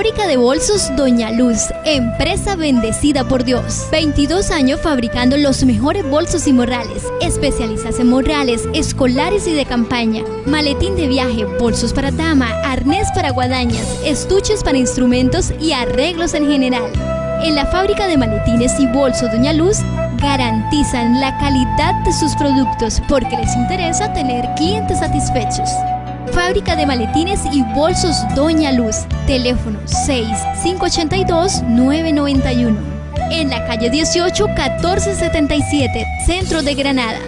Fábrica de bolsos Doña Luz, empresa bendecida por Dios. 22 años fabricando los mejores bolsos y morrales, especializadas en morrales, escolares y de campaña, maletín de viaje, bolsos para dama, arnés para guadañas, estuches para instrumentos y arreglos en general. En la fábrica de maletines y bolsos Doña Luz garantizan la calidad de sus productos porque les interesa tener clientes satisfechos. Fábrica de maletines y bolsos Doña Luz. Teléfono 6-582-991. En la calle 18 1477, Centro de Granada.